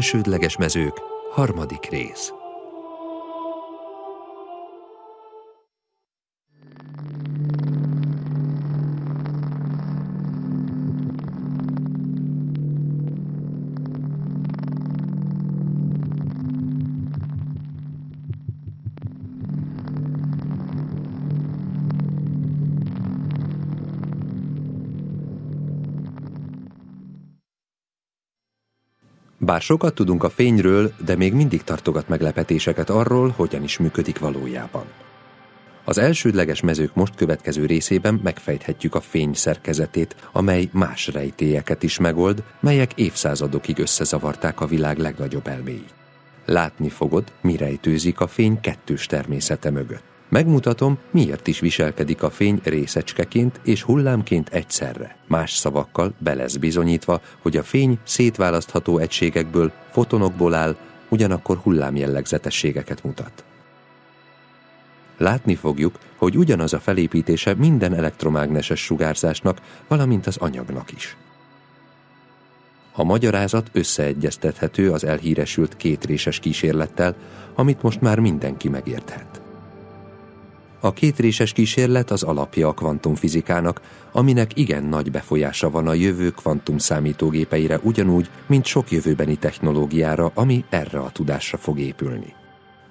elsődleges mezők, harmadik rész. Bár sokat tudunk a fényről, de még mindig tartogat meglepetéseket arról, hogyan is működik valójában. Az elsődleges mezők most következő részében megfejthetjük a fény szerkezetét, amely más rejtélyeket is megold, melyek évszázadokig összezavarták a világ legnagyobb elméit. Látni fogod, mi rejtőzik a fény kettős természete mögött. Megmutatom, miért is viselkedik a fény részecskeként és hullámként egyszerre. Más szavakkal be lesz bizonyítva, hogy a fény szétválasztható egységekből, fotonokból áll, ugyanakkor hullámjellegzetességeket mutat. Látni fogjuk, hogy ugyanaz a felépítése minden elektromágneses sugárzásnak, valamint az anyagnak is. A magyarázat összeegyeztethető az elhíresült kétréses kísérlettel, amit most már mindenki megérthet. A kétréses kísérlet az alapja a kvantumfizikának, aminek igen nagy befolyása van a jövő kvantum számítógépeire ugyanúgy, mint sok jövőbeni technológiára, ami erre a tudásra fog épülni.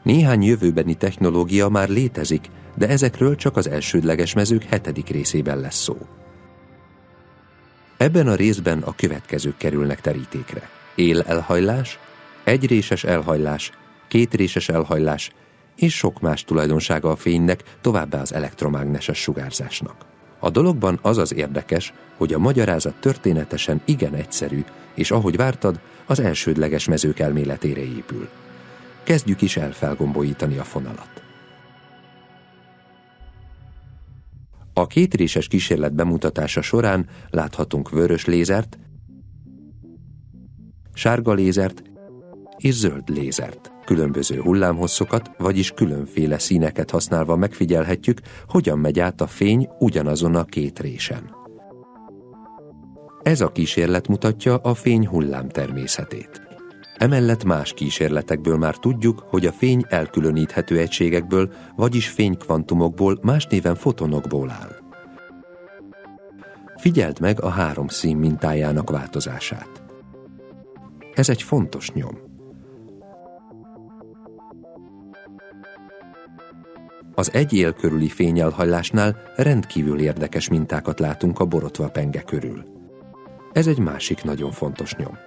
Néhány jövőbeni technológia már létezik, de ezekről csak az elsődleges mezők hetedik részében lesz szó. Ebben a részben a következők kerülnek terítékre. Él elhajlás, egyréses elhajlás, kétréses elhajlás és sok más tulajdonsága a fénynek, továbbá az elektromágneses sugárzásnak. A dologban az az érdekes, hogy a magyarázat történetesen igen egyszerű, és ahogy vártad, az elsődleges mezők elméletére épül. Kezdjük is el felgombolítani a fonalat. A kétréses kísérlet bemutatása során láthatunk vörös lézert, sárga lézert és zöld lézert. Különböző hullámhosszokat, vagyis különféle színeket használva megfigyelhetjük, hogyan megy át a fény ugyanazon a két résen. Ez a kísérlet mutatja a fény hullám természetét. Emellett más kísérletekből már tudjuk, hogy a fény elkülöníthető egységekből, vagyis fénykvantumokból, más néven fotonokból áll. Figyeld meg a három szín mintájának változását. Ez egy fontos nyom. Az egy él körüli fényelhajlásnál rendkívül érdekes mintákat látunk a borotva penge körül. Ez egy másik nagyon fontos nyom.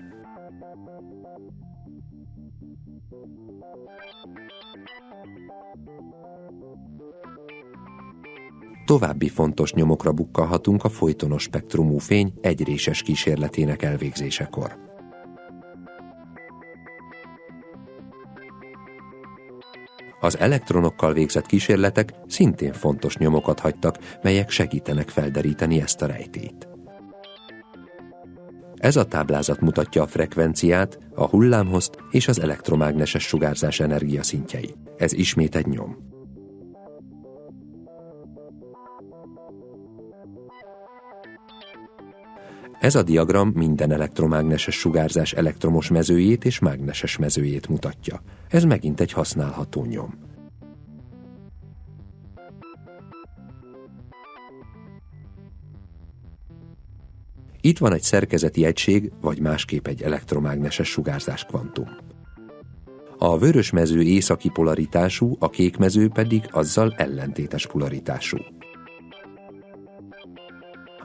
További fontos nyomokra bukkalhatunk a folytonos spektrumú fény egyréses kísérletének elvégzésekor. Az elektronokkal végzett kísérletek szintén fontos nyomokat hagytak, melyek segítenek felderíteni ezt a rejtét. Ez a táblázat mutatja a frekvenciát, a hullámhozt és az elektromágneses sugárzás energiaszintjei. Ez ismét egy nyom. Ez a diagram minden elektromágneses sugárzás elektromos mezőjét és mágneses mezőjét mutatja. Ez megint egy használható nyom. Itt van egy szerkezeti egység, vagy másképp egy elektromágneses sugárzás kvantum. A vörös mező északi polaritású, a kék mező pedig azzal ellentétes polaritású.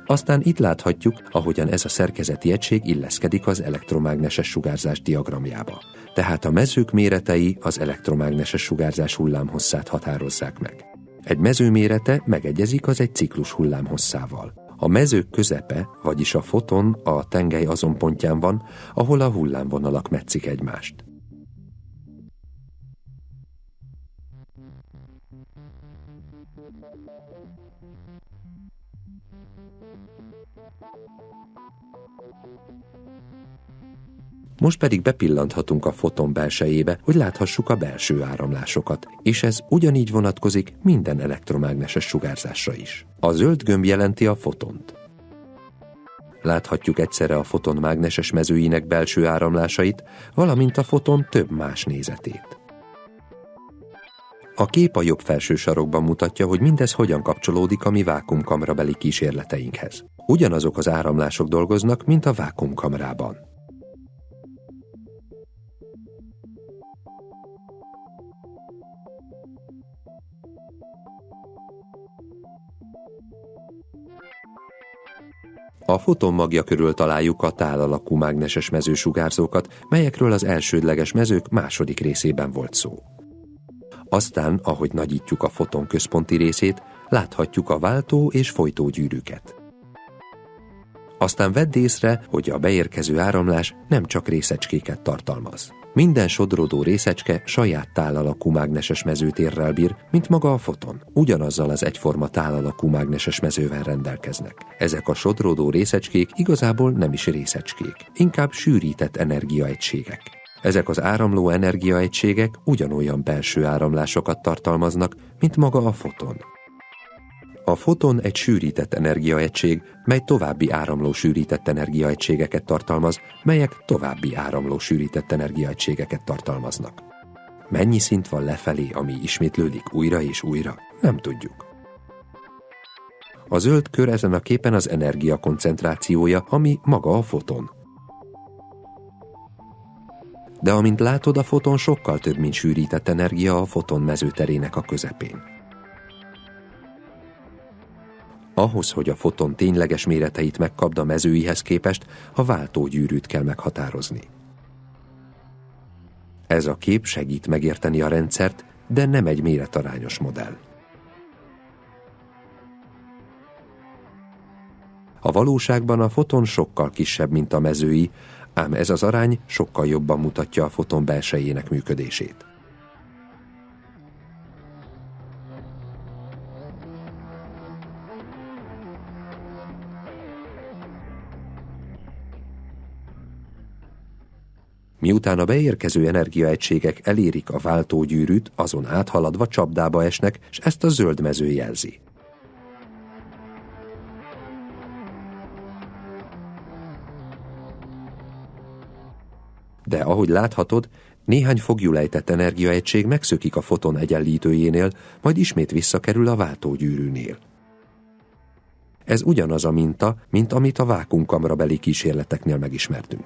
Aztán itt láthatjuk, ahogyan ez a szerkezeti egység illeszkedik az elektromágneses sugárzás diagramjába. Tehát a mezők méretei az elektromágneses sugárzás hullámhosszát határozzák meg. Egy mező mérete megegyezik az egy ciklus hullámhosszával. A mezők közepe, vagyis a foton a tengely azon pontján van, ahol a hullámvonalak metszik egymást. Most pedig bepillanthatunk a foton belsejébe, hogy láthassuk a belső áramlásokat, és ez ugyanígy vonatkozik minden elektromágneses sugárzásra is. A zöld gömb jelenti a fotont. Láthatjuk egyszerre a foton mágneses mezőinek belső áramlásait, valamint a foton több más nézetét. A kép a jobb felső sarokban mutatja, hogy mindez hogyan kapcsolódik a mi vákumkamrabeli kísérleteinkhez. Ugyanazok az áramlások dolgoznak, mint a vákumkamrában. A foton magja körül találjuk a tálalakú mágneses mezősugárzókat, melyekről az elsődleges mezők második részében volt szó. Aztán, ahogy nagyítjuk a foton központi részét, láthatjuk a váltó és folytógyűrűket. Aztán vedd észre, hogy a beérkező áramlás nem csak részecskéket tartalmaz. Minden sodródó részecske saját tálalakú mágneses mezőtérrel bír, mint maga a foton. Ugyanazzal az egyforma tálalakú mágneses mezővel rendelkeznek. Ezek a sodródó részecskék igazából nem is részecskék, inkább sűrített energiaegységek. Ezek az áramló energiaegységek ugyanolyan belső áramlásokat tartalmaznak, mint maga a foton. A foton egy sűrített energiaegység, mely további áramló sűrített energiaegységeket tartalmaz, melyek további áramló sűrített energiaegységeket tartalmaznak. Mennyi szint van lefelé, ami ismétlődik újra és újra? Nem tudjuk. A zöld kör ezen a képen az energia koncentrációja, ami maga a foton. De amint látod, a foton sokkal több, mint sűrített energia a foton mezőterének a közepén. Ahhoz, hogy a foton tényleges méreteit megkapd a mezőihez képest, a váltógyűrűt kell meghatározni. Ez a kép segít megérteni a rendszert, de nem egy méretarányos modell. A valóságban a foton sokkal kisebb, mint a mezői, ám ez az arány sokkal jobban mutatja a foton belsejének működését. Miután a beérkező energiaegységek elérik a váltógyűrűt, azon áthaladva csapdába esnek, és ezt a zöld mező jelzi. De ahogy láthatod, néhány fogjulejtett energiaegység megszökik a foton egyenlítőjénél, majd ismét visszakerül a váltógyűrűnél. Ez ugyanaz a minta, mint amit a vákumkamrabeli kísérleteknél megismertünk.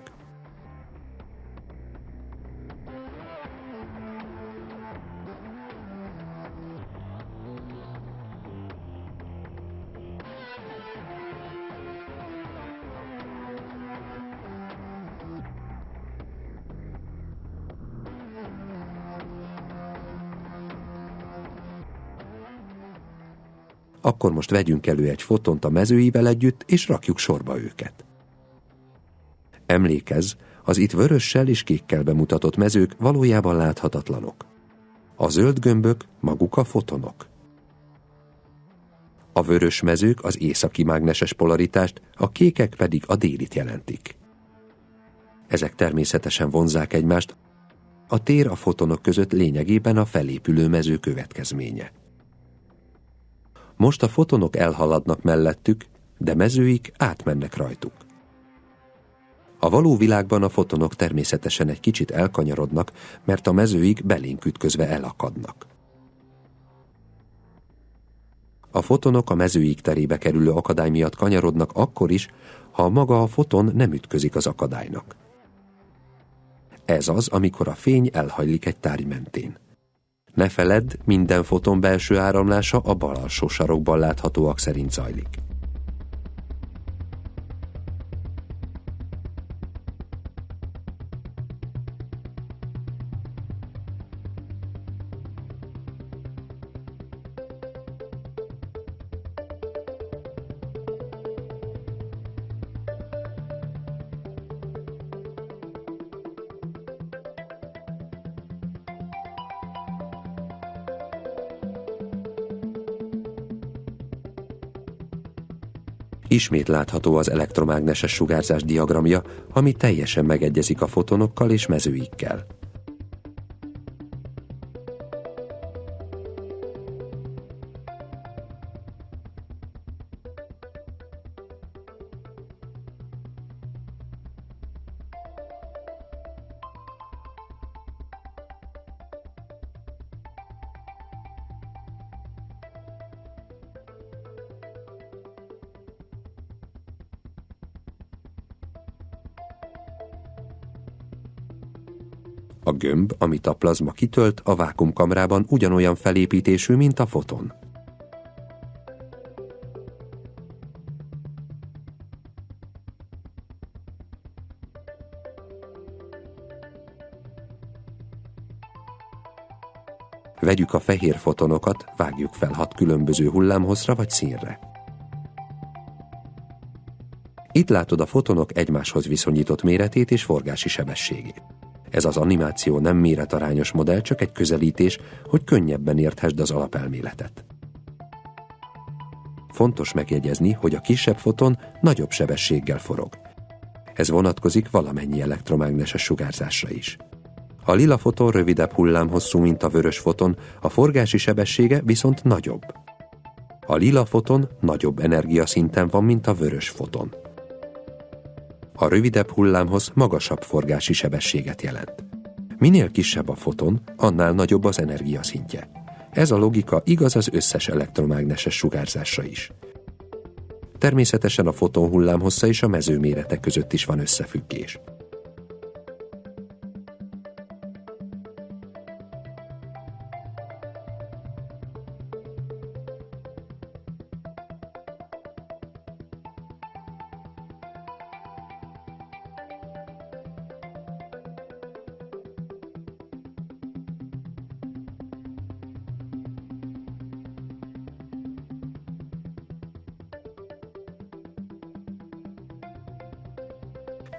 Akkor most vegyünk elő egy fotont a mezőivel együtt, és rakjuk sorba őket. Emlékezz, az itt vörössel és kékkel bemutatott mezők valójában láthatatlanok. A zöld gömbök maguk a fotonok. A vörös mezők az északi mágneses polaritást, a kékek pedig a délit jelentik. Ezek természetesen vonzák egymást, a tér a fotonok között lényegében a felépülő mező következménye. Most a fotonok elhaladnak mellettük, de mezőik átmennek rajtuk. A való világban a fotonok természetesen egy kicsit elkanyarodnak, mert a mezőik belénk ütközve elakadnak. A fotonok a mezőik terébe kerülő akadály miatt kanyarodnak akkor is, ha maga a foton nem ütközik az akadálynak. Ez az, amikor a fény elhajlik egy tárgy mentén. Ne feledd, minden foton belső áramlása a bal alsó sarokban láthatóak szerint zajlik. Ismét látható az elektromágneses sugárzás diagramja, ami teljesen megegyezik a fotonokkal és mezőikkel. A gömb, amit a plazma kitölt, a vákumkamrában ugyanolyan felépítésű, mint a foton. Vegyük a fehér fotonokat, vágjuk fel hat különböző hullámhozra vagy színre. Itt látod a fotonok egymáshoz viszonyított méretét és forgási sebességét. Ez az animáció nem méretarányos modell, csak egy közelítés, hogy könnyebben érthesd az alapelméletet. Fontos megjegyezni, hogy a kisebb foton nagyobb sebességgel forog. Ez vonatkozik valamennyi elektromágneses sugárzásra is. A lila foton rövidebb hullámhosszú, mint a vörös foton, a forgási sebessége viszont nagyobb. A lila foton nagyobb energiaszinten van, mint a vörös foton. A rövidebb hullámhoz magasabb forgási sebességet jelent. Minél kisebb a foton, annál nagyobb az energiaszintje. Ez a logika igaz az összes elektromágneses sugárzásra is. Természetesen a foton hullámhossza és a mezőmérete között is van összefüggés.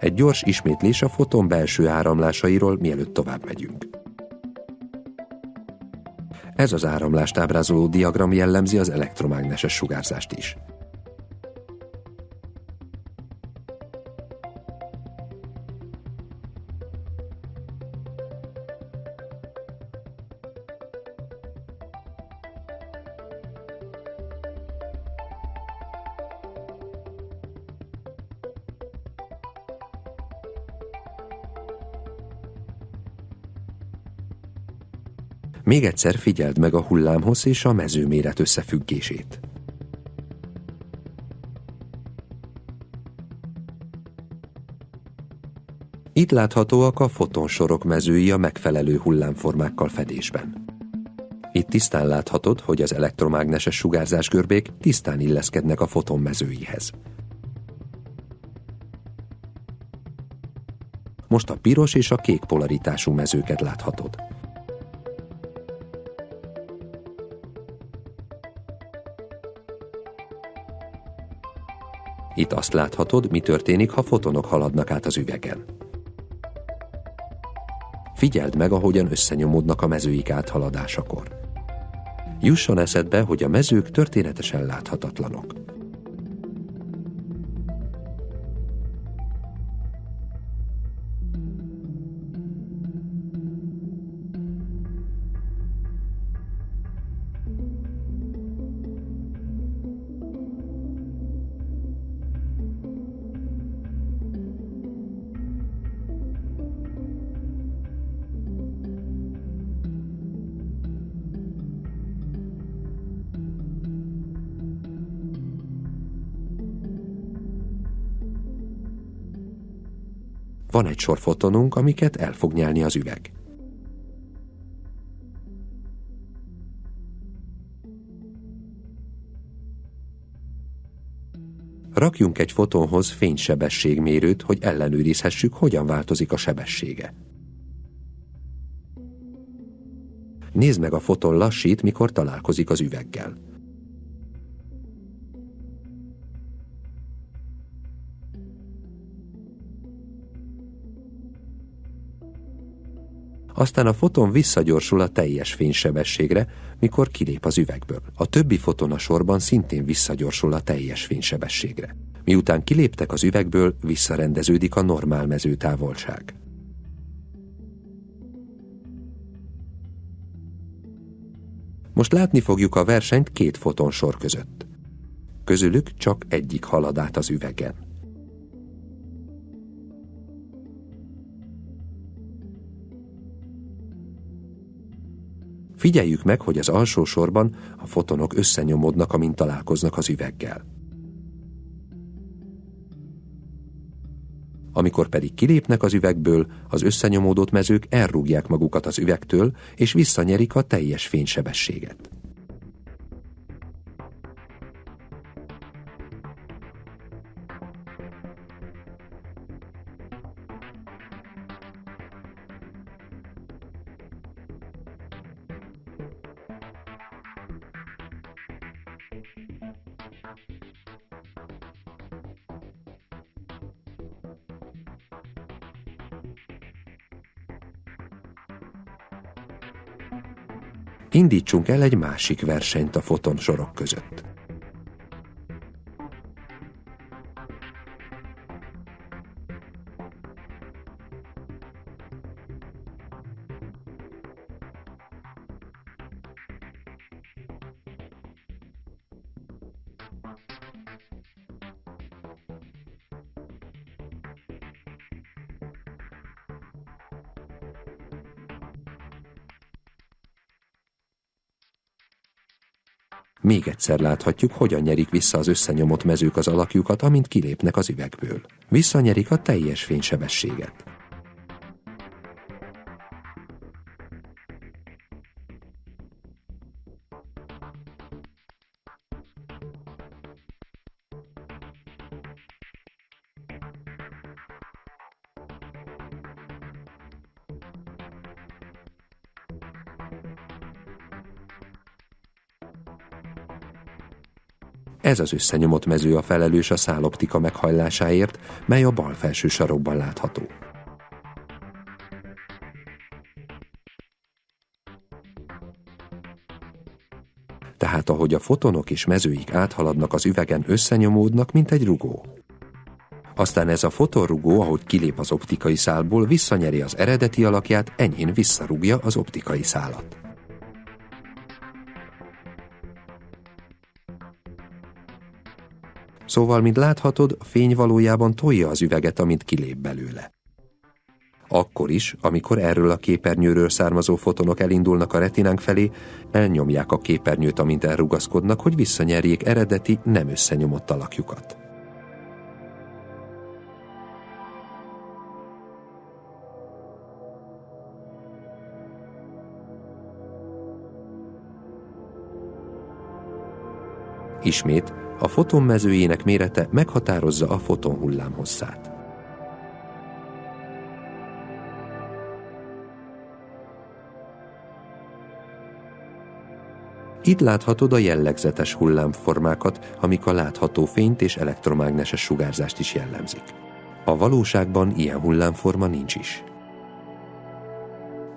Egy gyors ismétlés a foton belső áramlásairól, mielőtt tovább megyünk. Ez az áramlást ábrázoló diagram jellemzi az elektromágneses sugárzást is. Még egyszer figyeld meg a hullámhoz és a mezőméret összefüggését. Itt láthatóak a fotonsorok mezői a megfelelő hullámformákkal fedésben. Itt tisztán láthatod, hogy az elektromágneses sugárzás görbék tisztán illeszkednek a foton mezőihez. Most a piros és a kék polaritású mezőket láthatod. Itt azt láthatod, mi történik, ha fotonok haladnak át az üvegen. Figyeld meg, ahogyan összenyomódnak a mezőik áthaladásakor. Jusson eszedbe, hogy a mezők történetesen láthatatlanok. Van egy sor fotonunk, amiket el fog nyelni az üveg. Rakjunk egy fotonhoz fénysebességmérőt, hogy ellenőrizhessük, hogyan változik a sebessége. Nézd meg a foton lassít, mikor találkozik az üveggel. Aztán a foton visszagyorsul a teljes fénysebességre, mikor kilép az üvegből. A többi foton a sorban szintén visszagyorsul a teljes fénysebességre. Miután kiléptek az üvegből, visszarendeződik a normál mezőtávolság. Most látni fogjuk a versenyt két fotonsor között. Közülük csak egyik halad át az üvegen. Figyeljük meg, hogy az alsó sorban a fotonok összenyomódnak, amint találkoznak az üveggel. Amikor pedig kilépnek az üvegből, az összenyomódott mezők elrúgják magukat az üvegtől, és visszanyerik a teljes fénysebességet. Indítsunk el egy másik versenyt a foton sorok között. Egyszer láthatjuk, hogyan nyerik vissza az összenyomott mezők az alakjukat, amint kilépnek az üvegből. Visszanyerik a teljes fénysebességet. Ez az összenyomott mező a felelős a száloptika meghajlásáért, mely a bal felső sarokban látható. Tehát ahogy a fotonok és mezőik áthaladnak az üvegen, összenyomódnak, mint egy rugó. Aztán ez a fotonrugó, ahogy kilép az optikai szálból, visszanyeri az eredeti alakját, enyhén visszarúgja az optikai szálat. Szóval, mint láthatod, a fény valójában tolja az üveget, amint kilép belőle. Akkor is, amikor erről a képernyőről származó fotonok elindulnak a retinánk felé, elnyomják a képernyőt, amint elrugaszkodnak, hogy visszanyerjék eredeti, nem összenyomott alakjukat. Ismét, a foton mezőjének mérete meghatározza a fotonhullám hosszát. Itt láthatod a jellegzetes hullámformákat, amik a látható fényt és elektromágneses sugárzást is jellemzik. A valóságban ilyen hullámforma nincs is.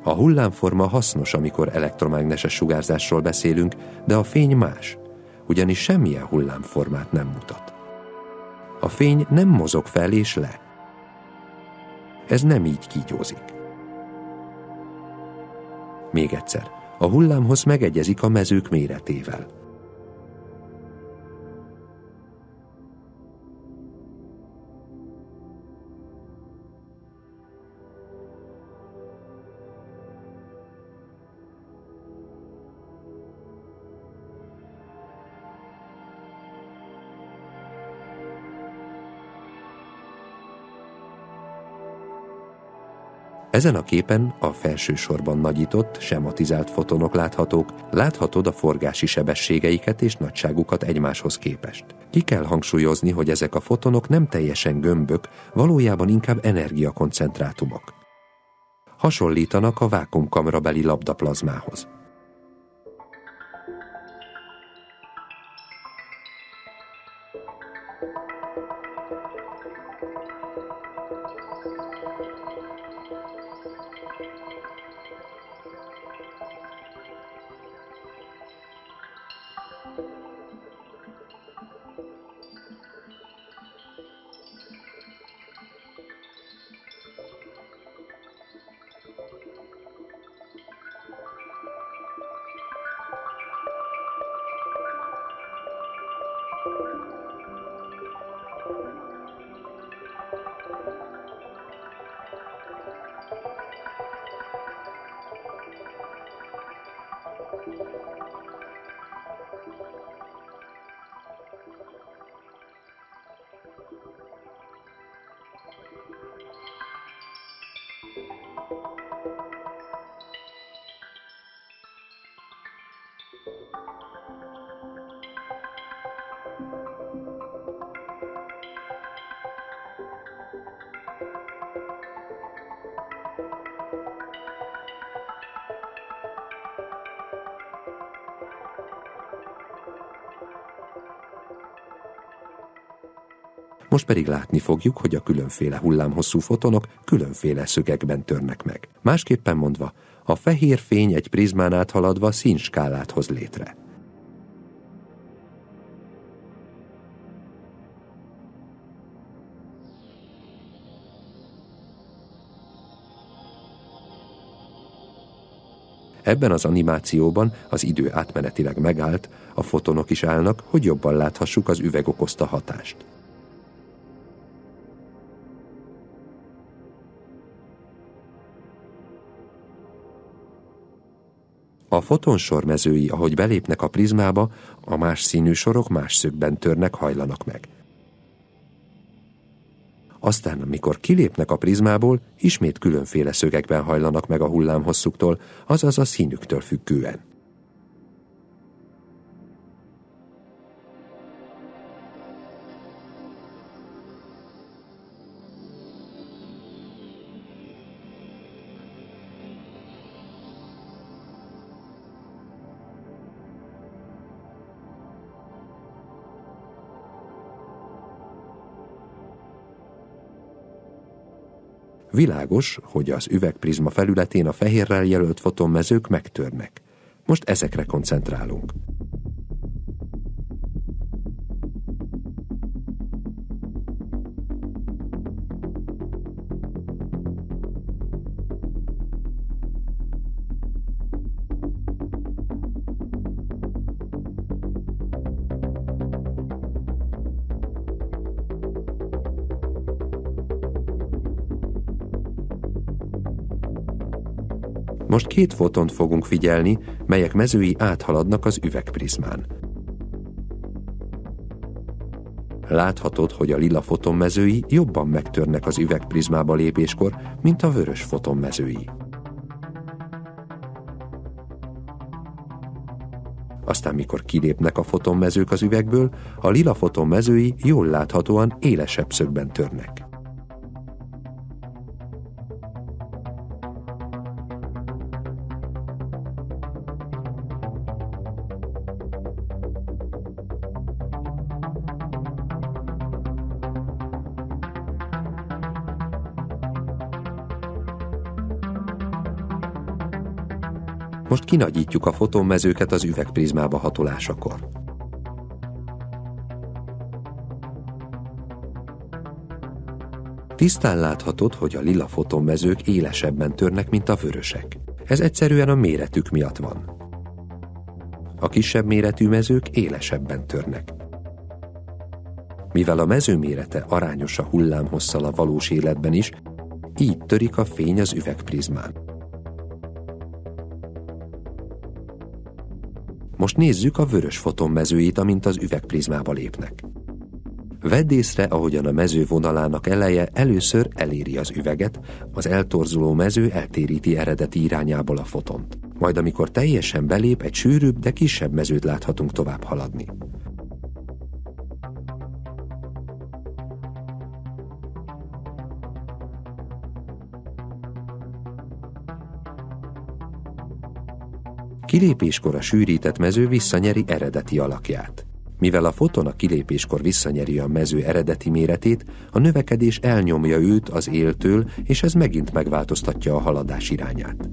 A hullámforma hasznos, amikor elektromágneses sugárzásról beszélünk, de a fény más – ugyanis semmilyen hullámformát nem mutat. A fény nem mozog fel és le. Ez nem így kígyózik. Még egyszer, a hullámhoz megegyezik a mezők méretével – Ezen a képen a felső sorban nagyított, sematizált fotonok láthatók, láthatod a forgási sebességeiket és nagyságukat egymáshoz képest. Ki kell hangsúlyozni, hogy ezek a fotonok nem teljesen gömbök, valójában inkább energiakoncentrátumok. Hasonlítanak a vákumkamrabeli labdaplazmához. Most pedig látni fogjuk, hogy a különféle hullámhosszú fotonok különféle szögekben törnek meg. Másképpen mondva, a fehér fény egy prizmán áthaladva színskálát hoz létre. Ebben az animációban az idő átmenetileg megállt, a fotonok is állnak, hogy jobban láthassuk az üveg okozta hatást. A fotonsor mezői, ahogy belépnek a prizmába, a más színű sorok más szögben törnek, hajlanak meg. Aztán, amikor kilépnek a prizmából, ismét különféle szögekben hajlanak meg a hullámhosszuktól, azaz a színüktől függően. Világos, hogy az üvegprizma felületén a fehérrel jelölt fotonmezők megtörnek. Most ezekre koncentrálunk. Most két fotont fogunk figyelni, melyek mezői áthaladnak az üvegprizmán. Láthatod, hogy a lila fotonmezői jobban megtörnek az üvegprizmába lépéskor, mint a vörös fotonmezői. Aztán mikor kilépnek a fotonmezők az üvegből, a lila fotonmezői jól láthatóan élesebb szögben törnek. Kinagyítjuk a fotonmezőket az üvegprizmába hatolásakor. Tisztán láthatod, hogy a lila fotonmezők élesebben törnek, mint a vörösek. Ez egyszerűen a méretük miatt van. A kisebb méretű mezők élesebben törnek. Mivel a mező mérete arányos a hullámhosszal a valós életben is, így törik a fény az üvegprizmán. Most nézzük a vörös fotonmezőit, amint az üvegprizmába lépnek. Vedd észre, ahogyan a mező vonalának eleje először eléri az üveget, az eltorzuló mező eltéríti eredeti irányából a fotont. Majd amikor teljesen belép, egy sűrűbb, de kisebb mezőt láthatunk tovább haladni. Kilépéskor a sűrített mező visszanyeri eredeti alakját. Mivel a foton a kilépéskor visszanyeri a mező eredeti méretét, a növekedés elnyomja őt az éltől, és ez megint megváltoztatja a haladás irányát.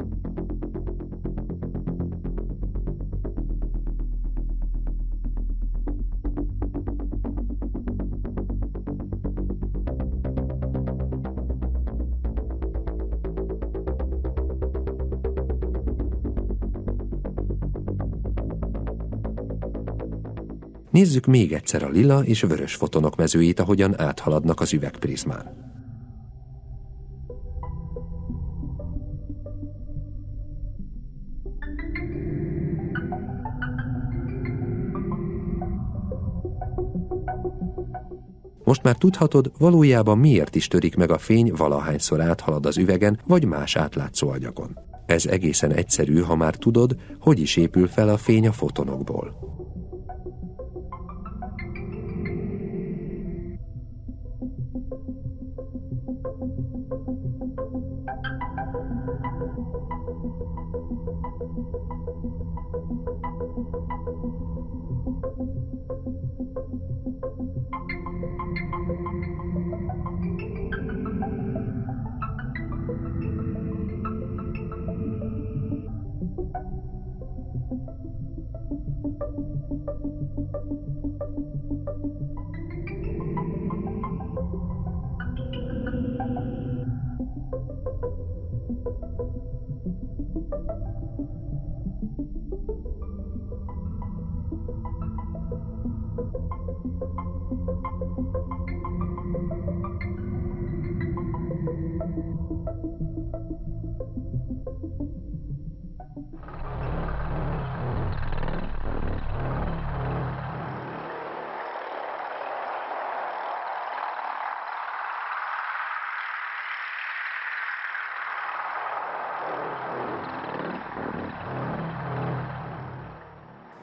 Nézzük még egyszer a lila és vörös fotonok mezőit, ahogyan áthaladnak az üvegprizmán. Most már tudhatod, valójában miért is törik meg a fény valahányszor áthalad az üvegen vagy más átlátszó agyagon. Ez egészen egyszerű, ha már tudod, hogy is épül fel a fény a fotonokból.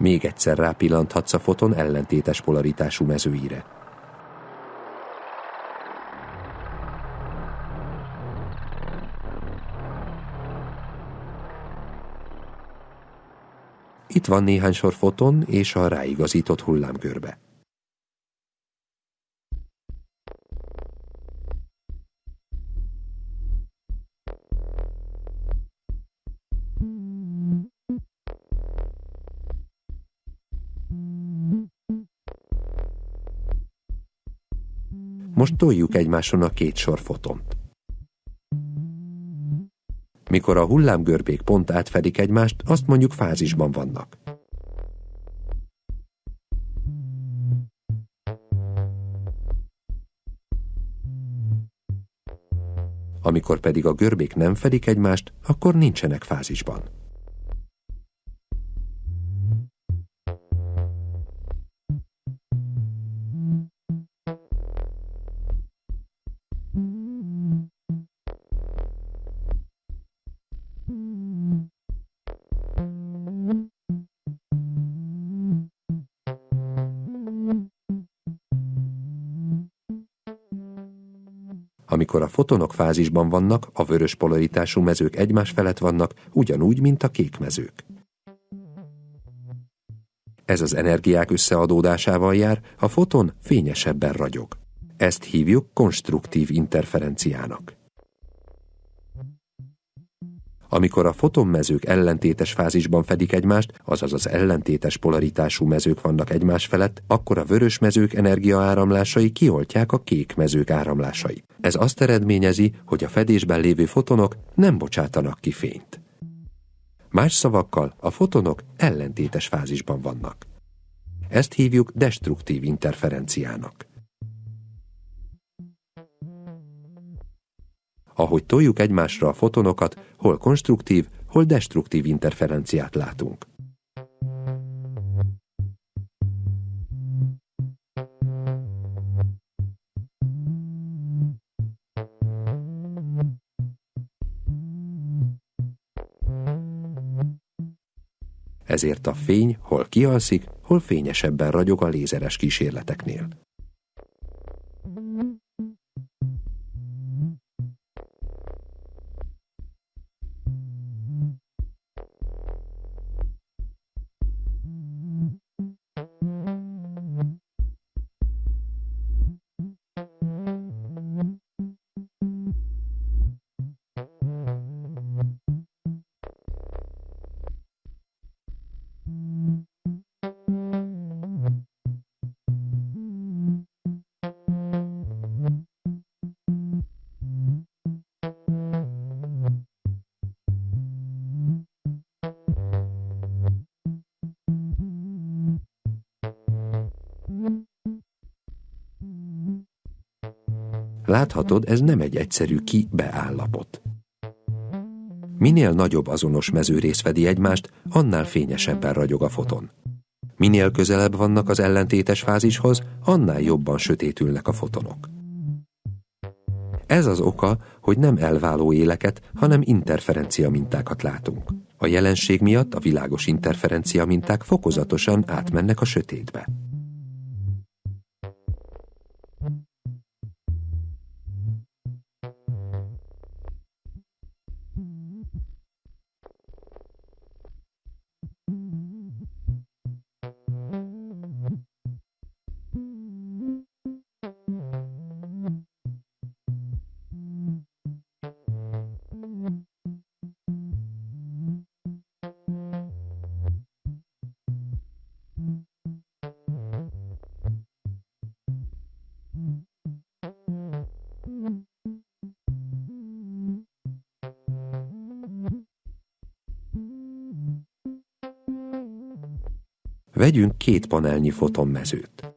Még egyszer rápillanthatsz a foton ellentétes polaritású mezőire. Itt van néhány sor foton és a ráigazított hullámgörbe. Toljuk egymáson a két sor fotont. Mikor a hullámgörbék pont átfedik egymást, azt mondjuk fázisban vannak. Amikor pedig a görbék nem fedik egymást, akkor nincsenek fázisban. Fotonok fázisban vannak, a vörös polaritású mezők egymás felett vannak, ugyanúgy, mint a kék mezők. Ez az energiák összeadódásával jár, a foton fényesebben ragyog. Ezt hívjuk konstruktív interferenciának. Amikor a fotonmezők ellentétes fázisban fedik egymást, azaz az ellentétes polaritású mezők vannak egymás felett, akkor a vörös mezők energiaáramlásai kioltják a kék mezők áramlásai. Ez azt eredményezi, hogy a fedésben lévő fotonok nem bocsátanak ki fényt. Más szavakkal a fotonok ellentétes fázisban vannak. Ezt hívjuk destruktív interferenciának. Ahogy toljuk egymásra a fotonokat, hol konstruktív, hol destruktív interferenciát látunk. Ezért a fény hol kialszik, hol fényesebben ragyog a lézeres kísérleteknél. Láthatod, ez nem egy egyszerű ki-beállapot. Minél nagyobb azonos mezőrész fedi egymást, annál fényesebben ragyog a foton. Minél közelebb vannak az ellentétes fázishoz, annál jobban sötétülnek a fotonok. Ez az oka, hogy nem elváló éleket, hanem interferencia mintákat látunk. A jelenség miatt a világos interferencia minták fokozatosan átmennek a sötétbe. Vegyünk két panelnyi fotonmezőt.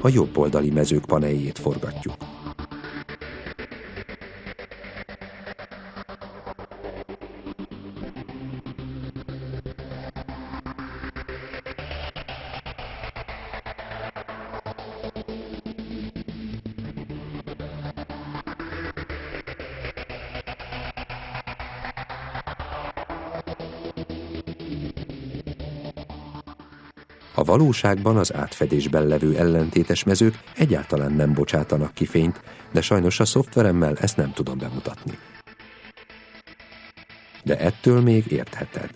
A jobb oldali mezők paneljét forgatjuk. Valóságban az átfedésben levő ellentétes mezők egyáltalán nem bocsátanak ki fényt, de sajnos a szoftveremmel ezt nem tudom bemutatni. De ettől még értheted.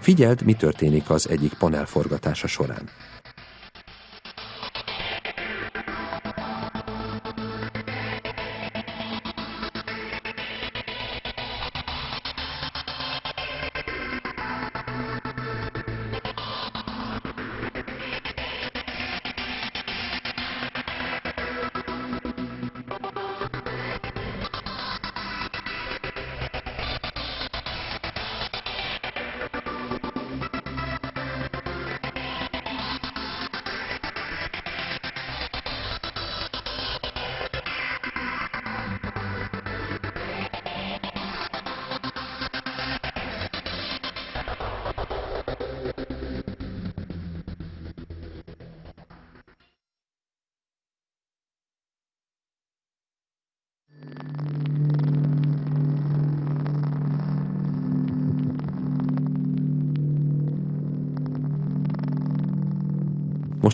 Figyeld, mi történik az egyik panel forgatása során.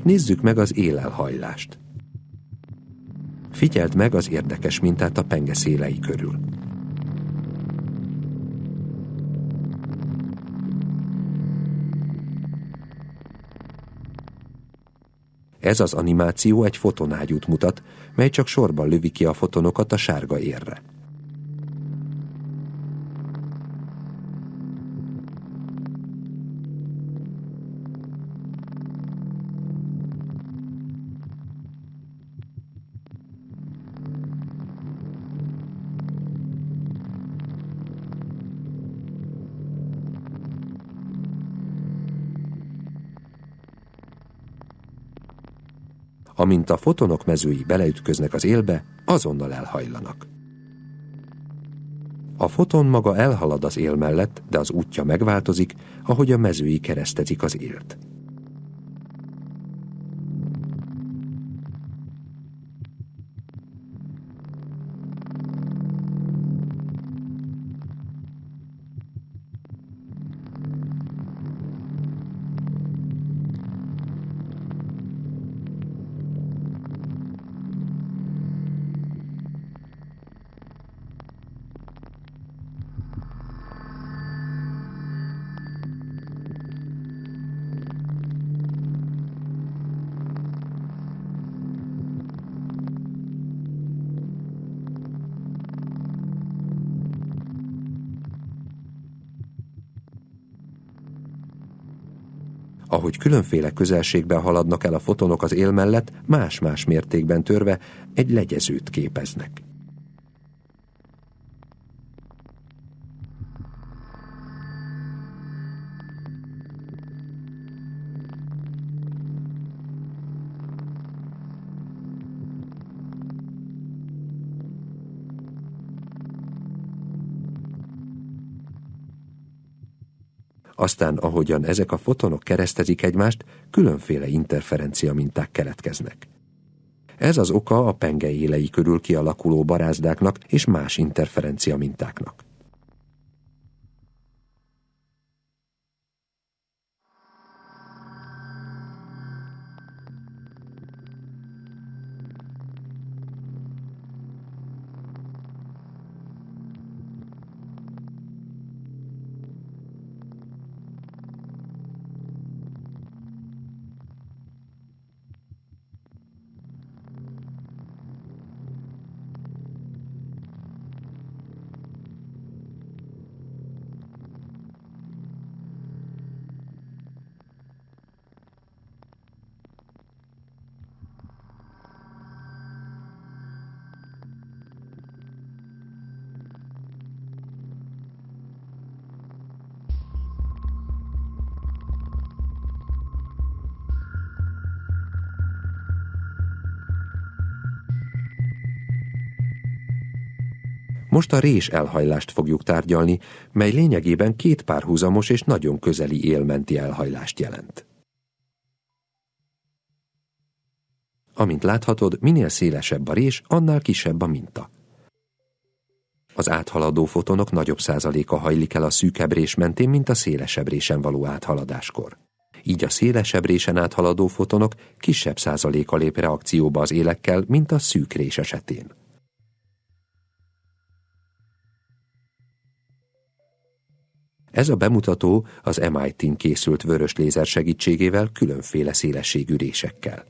Nézzük meg az élelhajlást. Figyeld meg az érdekes mintát a penge szélei körül. Ez az animáció egy fotonágyút mutat, mely csak sorban lövi ki a fotonokat a sárga érre. Amint a fotonok mezői beleütköznek az élbe, azonnal elhajlanak. A foton maga elhalad az él mellett, de az útja megváltozik, ahogy a mezői keresztezik az élt. Ahogy különféle közelségben haladnak el a fotonok az él mellett, más-más mértékben törve egy legyezőt képeznek. Aztán, ahogyan ezek a fotonok keresztezik egymást, különféle interferencia minták keletkeznek. Ez az oka a penge élei körül kialakuló barázdáknak és más interferencia mintáknak. Most a rés elhajlást fogjuk tárgyalni, mely lényegében két párhuzamos és nagyon közeli élmenti elhajlást jelent. Amint láthatod, minél szélesebb a rés, annál kisebb a minta. Az áthaladó fotonok nagyobb százaléka hajlik el a szűkebb rés mentén, mint a szélesebb résen való áthaladáskor. Így a szélesebb résen áthaladó fotonok kisebb százaléka lép reakcióba az élekkel, mint a szűk rés esetén. Ez a bemutató az MIT-n készült vörös lézer segítségével különféle szélességű résekkel.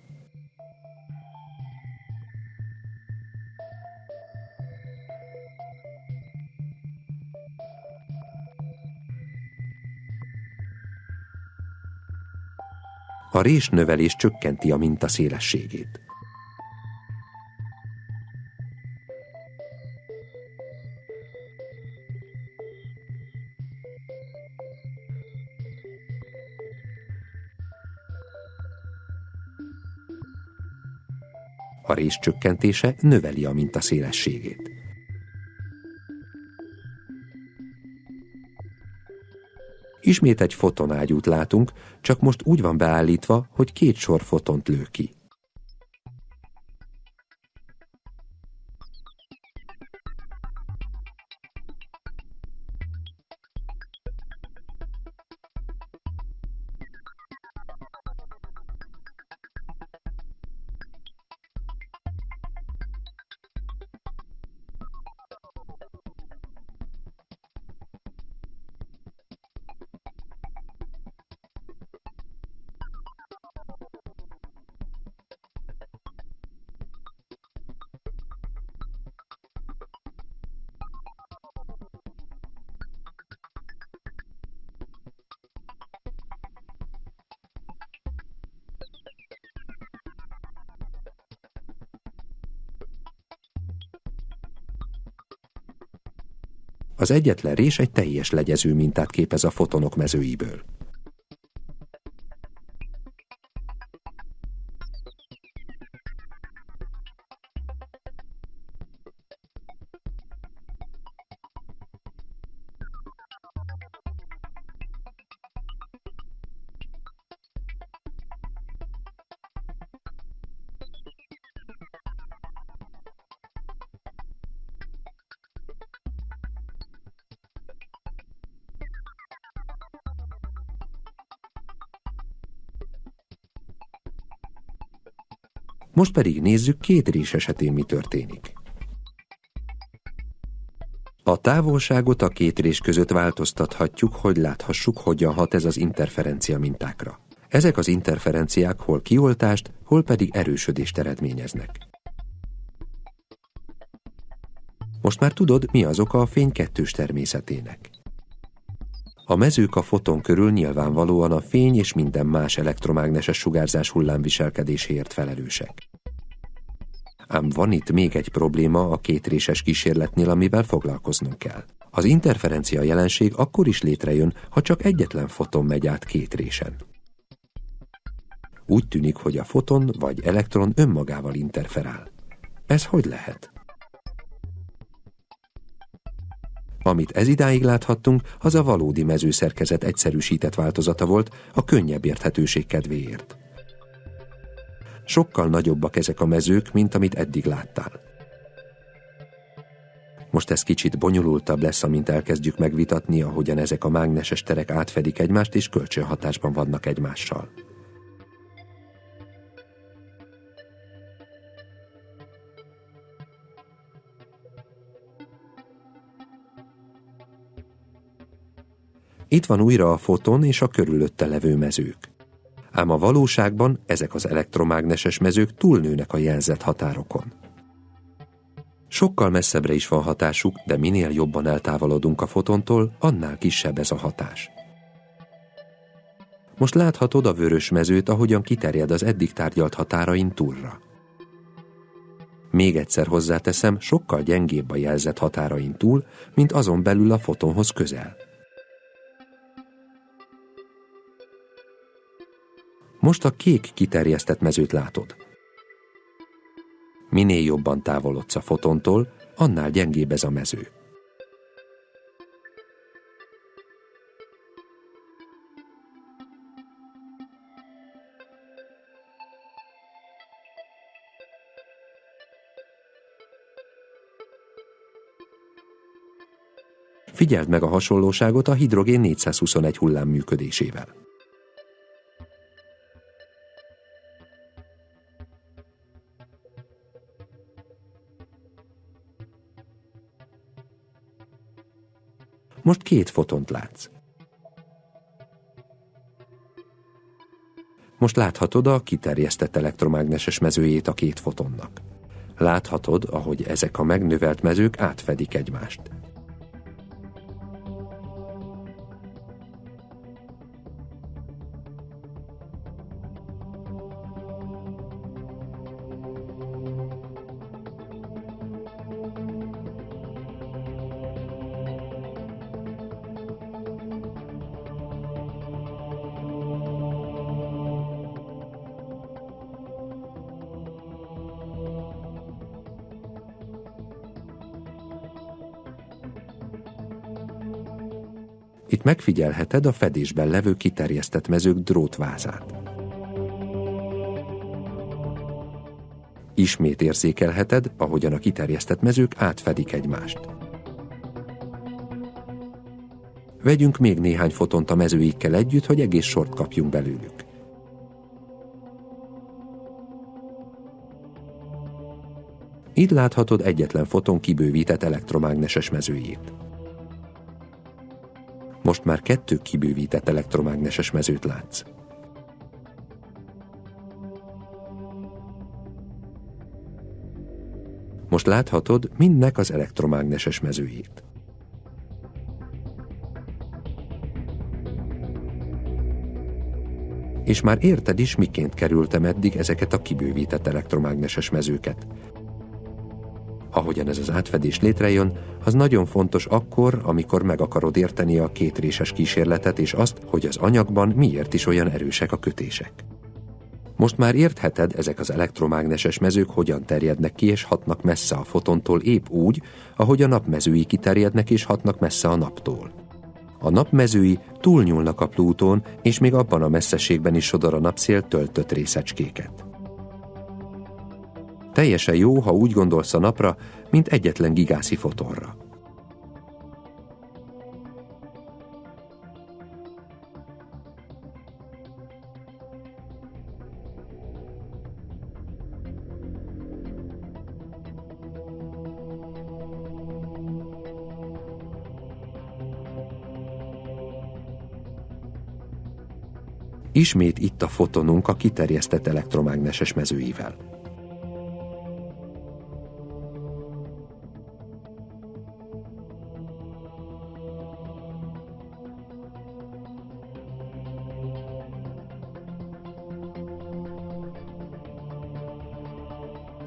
A résnövelés csökkenti a minta szélességét. A rés csökkentése növeli a minta szélességét. Ismét egy fotonágyút látunk, csak most úgy van beállítva, hogy két sor fotont lő ki. Az egyetlen rés egy teljes legyező mintát képez a fotonok mezőiből. Most pedig nézzük két rés esetén mi történik. A távolságot a két rés között változtathatjuk, hogy láthassuk, hogyan hat ez az interferencia mintákra. Ezek az interferenciák hol kioltást, hol pedig erősödést eredményeznek. Most már tudod, mi az oka a fény kettős természetének. A mezők a foton körül nyilvánvalóan a fény és minden más elektromágneses sugárzás hullámviselkedéséért felelősek. Ám van itt még egy probléma a kétréses kísérletnél, amivel foglalkoznunk kell. Az interferencia jelenség akkor is létrejön, ha csak egyetlen foton megy át két résen. Úgy tűnik, hogy a foton vagy elektron önmagával interferál. Ez hogy lehet? Amit ez idáig láthattunk, az a valódi mezőszerkezet egyszerűsített változata volt a könnyebb érthetőség kedvéért. Sokkal nagyobbak ezek a mezők, mint amit eddig láttál. Most ez kicsit bonyolultabb lesz, amint elkezdjük megvitatni, ahogyan ezek a mágneses terek átfedik egymást és kölcsönhatásban vannak egymással. Itt van újra a foton és a körülötte levő mezők ám a valóságban ezek az elektromágneses mezők túlnőnek a jelzett határokon. Sokkal messzebbre is van hatásuk, de minél jobban eltávolodunk a fotontól, annál kisebb ez a hatás. Most láthatod a vörös mezőt, ahogyan kiterjed az eddig tárgyalt határain túlra. Még egyszer hozzáteszem, sokkal gyengébb a jelzett határain túl, mint azon belül a fotonhoz közel. Most a kék kiterjesztett mezőt látod. Minél jobban távolodsz a fotontól, annál gyengébb ez a mező. Figyeld meg a hasonlóságot a hidrogén 421 hullám működésével. Most két fotont látsz. Most láthatod a kiterjesztett elektromágneses mezőjét a két fotonnak. Láthatod, ahogy ezek a megnövelt mezők átfedik egymást. Megfigyelheted a fedésben levő kiterjesztett mezők drótvázát. Ismét érzékelheted, ahogyan a kiterjesztett mezők átfedik egymást. Vegyünk még néhány fotont a mezőikkel együtt, hogy egész sort kapjunk belőlük. Itt láthatod egyetlen foton kibővített elektromágneses mezőjét. Most már kettő kibővített elektromágneses mezőt látsz. Most láthatod mindnek az elektromágneses mezőjét. És már érted is, miként kerültem eddig ezeket a kibővített elektromágneses mezőket ahogyan ez az átfedés létrejön, az nagyon fontos akkor, amikor meg akarod érteni a kétréses kísérletet és azt, hogy az anyagban miért is olyan erősek a kötések. Most már értheted, ezek az elektromágneses mezők hogyan terjednek ki és hatnak messze a fotontól épp úgy, ahogy a napmezői kiterjednek és hatnak messze a naptól. A napmezői túlnyúlnak a Plútón, és még abban a messzeségben is sodor a napszél töltött részecskéket. Teljesen jó, ha úgy gondolsz a napra, mint egyetlen gigászi fotonra. Ismét itt a fotonunk a kiterjesztett elektromágneses mezőivel.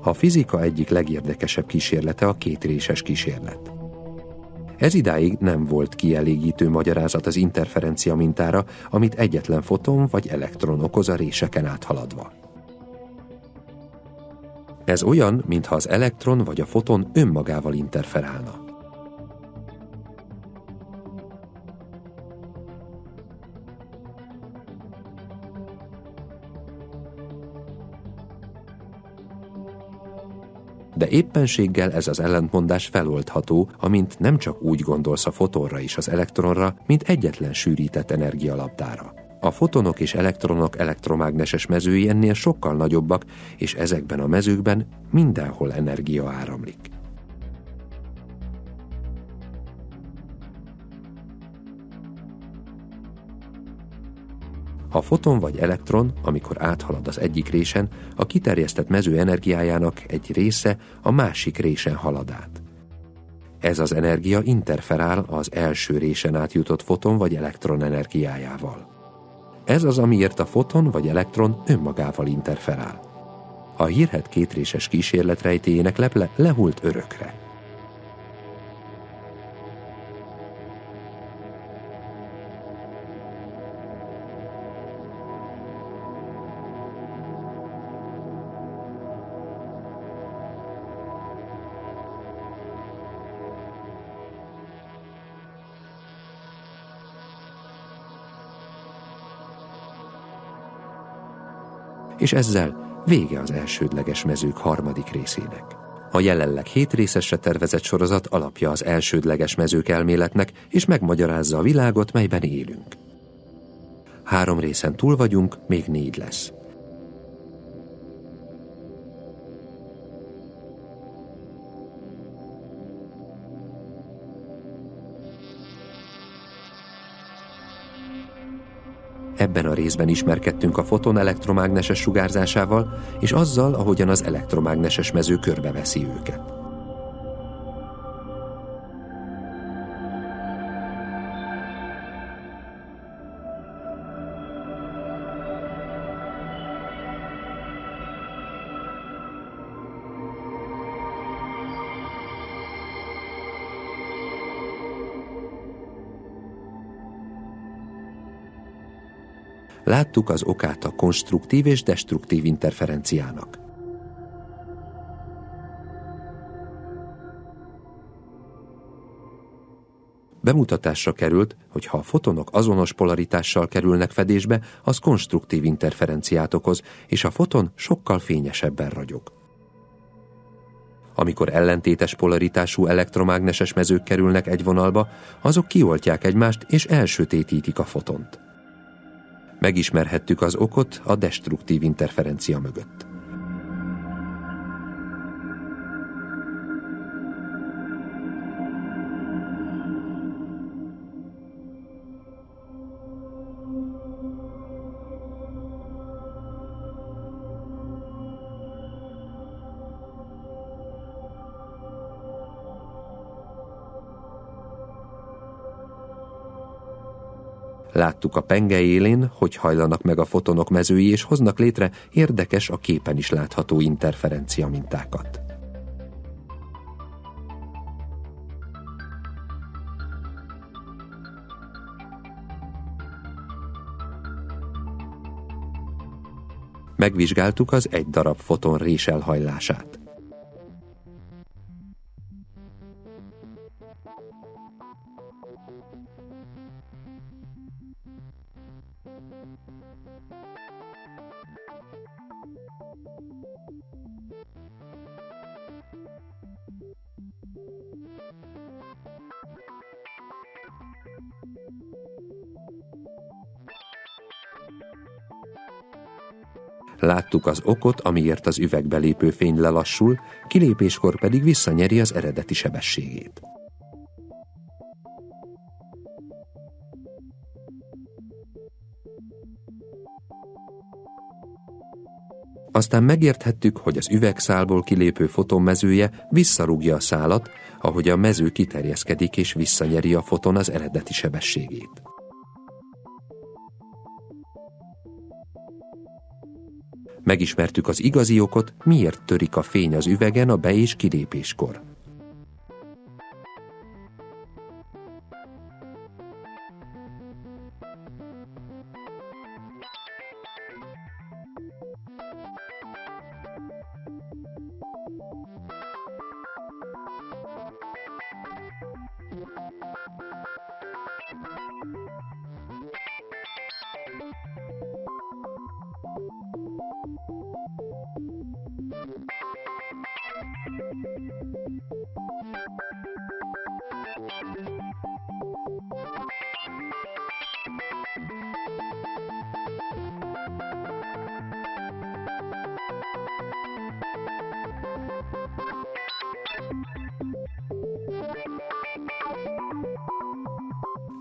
A fizika egyik legérdekesebb kísérlete a kétréses kísérlet. Ez idáig nem volt kielégítő magyarázat az interferencia mintára, amit egyetlen foton vagy elektron okoz a réseken áthaladva. Ez olyan, mintha az elektron vagy a foton önmagával interferálna. De éppenséggel ez az ellentmondás feloldható, amint nem csak úgy gondolsz a fotonra és az elektronra, mint egyetlen sűrített energialabdára. A fotonok és elektronok elektromágneses mezői ennél sokkal nagyobbak, és ezekben a mezőkben mindenhol energia áramlik. A foton vagy elektron, amikor áthalad az egyik résen, a kiterjesztett mező energiájának egy része a másik résen halad át. Ez az energia interferál az első résen átjutott foton vagy elektron energiájával. Ez az, amiért a foton vagy elektron önmagával interferál. A hírhet kétréses kísérlet rejtéjének leple lehult örökre. És ezzel vége az elsődleges mezők harmadik részének. A jelenleg hét részesre tervezett sorozat alapja az elsődleges mezők elméletnek, és megmagyarázza a világot, melyben élünk. Három részen túl vagyunk, még négy lesz. Ebben a részben ismerkedtünk a foton elektromágneses sugárzásával, és azzal, ahogyan az elektromágneses mező körbeveszi őket. Láttuk az okát a konstruktív és destruktív interferenciának. Bemutatásra került, hogy ha a fotonok azonos polaritással kerülnek fedésbe, az konstruktív interferenciát okoz, és a foton sokkal fényesebben ragyog. Amikor ellentétes polaritású elektromágneses mezők kerülnek egy vonalba, azok kioltják egymást és elsötétítik a fotont megismerhettük az okot a destruktív interferencia mögött. Láttuk a penge élén, hogy hajlanak meg a fotonok mezői, és hoznak létre érdekes, a képen is látható interferencia mintákat. Megvizsgáltuk az egy darab foton rés Láttuk az okot, amiért az üvegbe lépő fény lelassul, kilépéskor pedig visszanyeri az eredeti sebességét. Aztán megérthettük, hogy az üvegszálból kilépő fotonmezője visszarúgja a szálat, ahogy a mező kiterjeszkedik és visszanyeri a foton az eredeti sebességét. Megismertük az igazi okot, miért törik a fény az üvegen a be- és kilépéskor.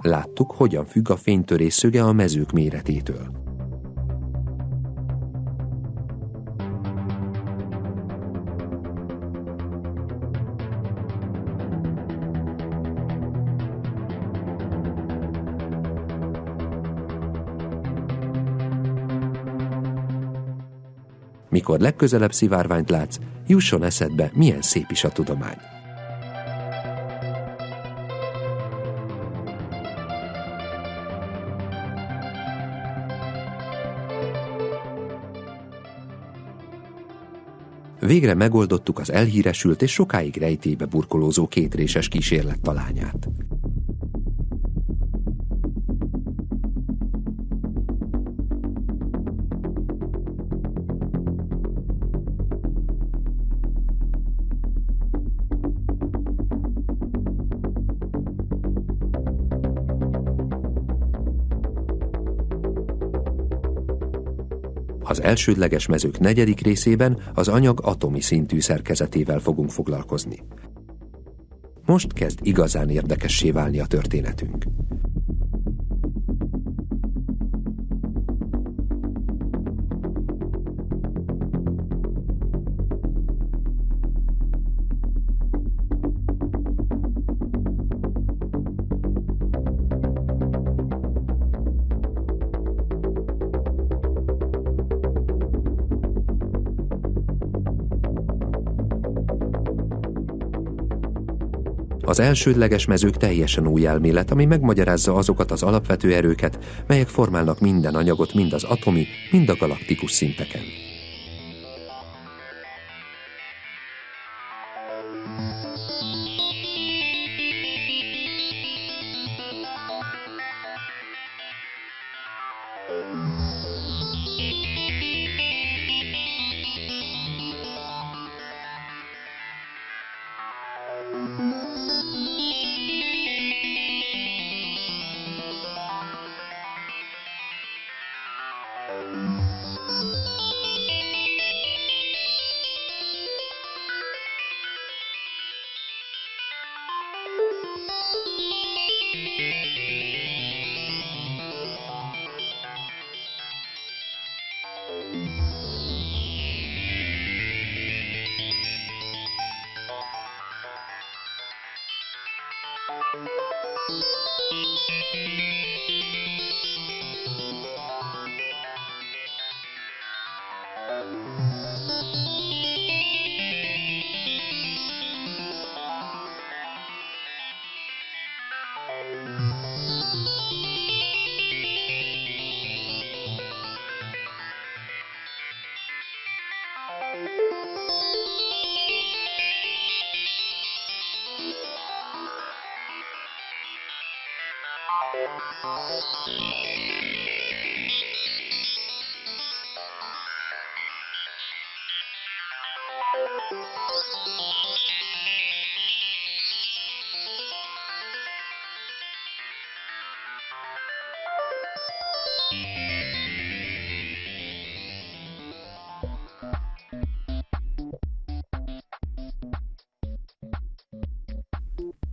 Láttuk, hogyan függ a fénytörés szöge a mezők méretétől. Mikor legközelebb szivárványt látsz, jusson eszedbe, milyen szép is a tudomány. Végre megoldottuk az elhíresült és sokáig rejtébe burkolózó kétréses kísérlet talányát. Elsődleges mezők negyedik részében az anyag atomi szintű szerkezetével fogunk foglalkozni. Most kezd igazán érdekessé válni a történetünk. Az elsődleges mezők teljesen új elmélet, ami megmagyarázza azokat az alapvető erőket, melyek formálnak minden anyagot mind az atomi, mind a galaktikus szinteken.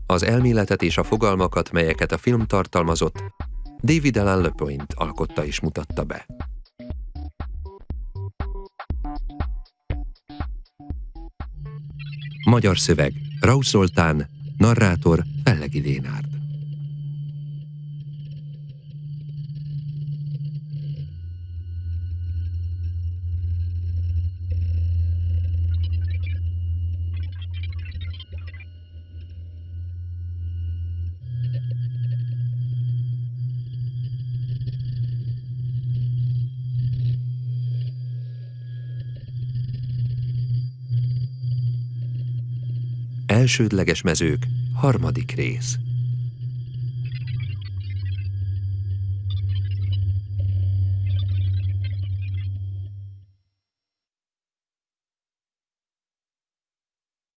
Az elméletet és a fogalmakat, melyeket a film tartalmazott, David Alan LePoint alkotta és mutatta be. Magyar szöveg Raus Zoltán, narrátor Fellegi Lénárd. Elsődleges mezők, harmadik rész.